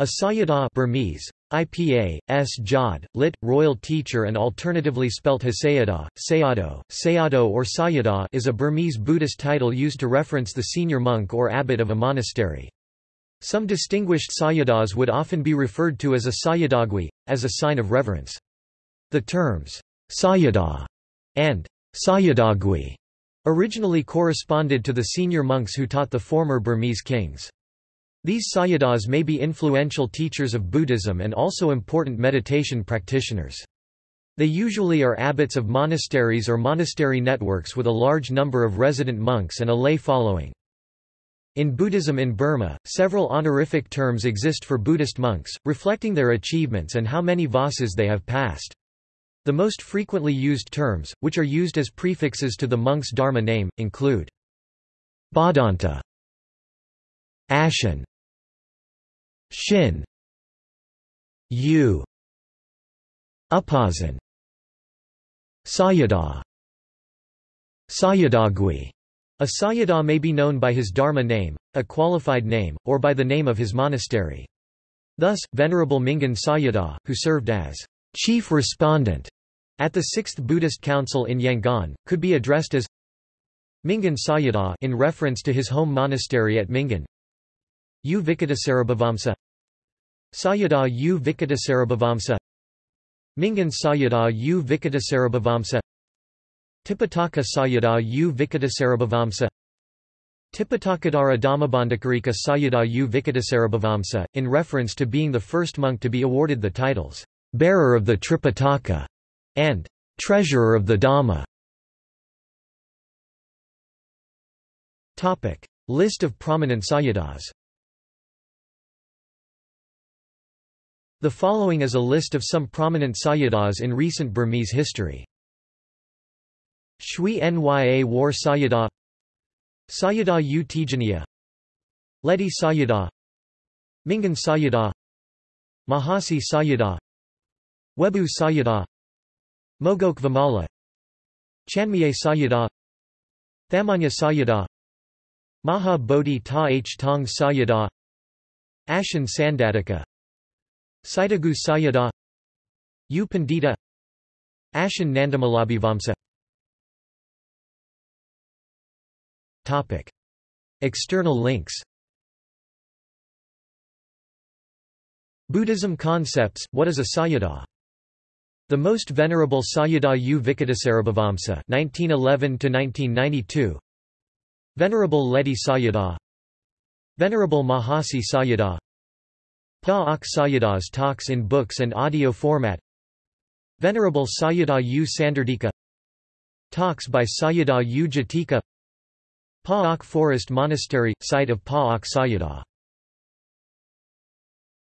A Sayadaw Burmese, IPA, S. Jod, lit. Royal Teacher and alternatively spelt Hasayadaw, Sayadaw, Sayadaw or Sayadaw is a Burmese Buddhist title used to reference the senior monk or abbot of a monastery. Some distinguished Sayadaws would often be referred to as a Sayadawgyi, as a sign of reverence. The terms, Sayadaw and Sayadawgyi originally corresponded to the senior monks who taught the former Burmese kings. These Sayadaws may be influential teachers of Buddhism and also important meditation practitioners. They usually are abbots of monasteries or monastery networks with a large number of resident monks and a lay following. In Buddhism in Burma, several honorific terms exist for Buddhist monks, reflecting their achievements and how many vassas they have passed. The most frequently used terms, which are used as prefixes to the monk's dharma name, include Bhadanta, Ashin, Shin. U Upazin. Sayadaw. Sayadawgyi a Sayadaw may be known by his dharma name, a qualified name, or by the name of his monastery. Thus, Venerable Mingun Sayadaw, who served as chief respondent at the Sixth Buddhist Council in Yangon, could be addressed as Mingun Sayadaw in reference to his home monastery at Mingun. U Vicittasarabhivamsa Sayadaw U Vicittasarabhivamsa Mingun Sayadaw U Vicittasarabhivamsa Tipitaka Sayadaw U Vicittasarabhivamsa Tipitakadhara Dhammabandhakarika Sayadaw U in reference to being the first monk to be awarded the titles, Bearer of the Tripitaka and Treasurer of the Dhamma. List of prominent Sayadaws The following is a list of some prominent Sayadaws in recent Burmese history. Shwe Nya War Sayadaw Sayadaw U Tejaniya Ledi Sayadaw Mingun Sayadaw Mahasi Sayadaw Webu Sayadaw Mogok Vimala Chanmyay Sayadaw Thamanya Sayadaw Maha Bodhi Ta Htaung Sayadaw Ashin Sandadika Sitagu Sayadaw U Pandita Ashin Nandamalabhivamsa Topic. External links. Buddhism concepts, what is a Sayadaw? The Most Venerable Sayadaw U Vicittasarabhivamsa 1911–1992 Venerable Ledi Sayadaw Venerable Mahasi Sayadaw Pa-Auk Sayadaws talks in books and audio format. Venerable Sayadaw U Sandardika Talks by Sayadaw U Jotika. Pa-Auk Forest Monastery, site of Pa-Auk Sayadaw